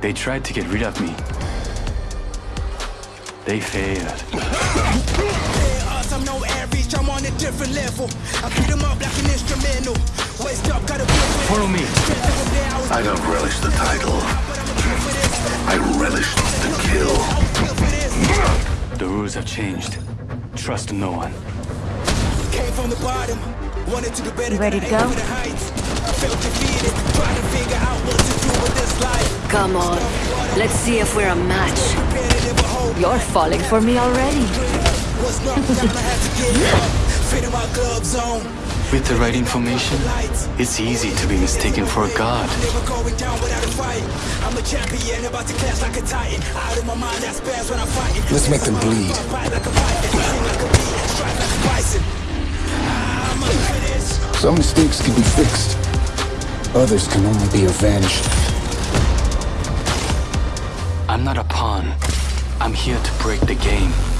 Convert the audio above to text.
They tried to get rid of me. They failed. I'm no average, I'm on a different level. I beat 'em up like an instrumental. Waist up, got a feel for Follow me. I don't relish the title. I relish the kill. The rules have changed. Trust no one. Came from the bottom, wanted to do better. You ready than to I go? Come on, let's see if we're a match. Competitive, a whole You're falling for me already. was knocked down, I had to get up. Fitting my gloves on. With the right information, it's easy to be mistaken for a god. Never going down without a fight. I'm a champion, about to clash like a titan. Out of my mind, that spaz when I'm. Let's make them bleed. Bite like a python, sing like a bee, strike like a bison. I'm up for this. Some mistakes can be fixed. Others can only be avenged. I'm not a pawn. I'm here to break the game.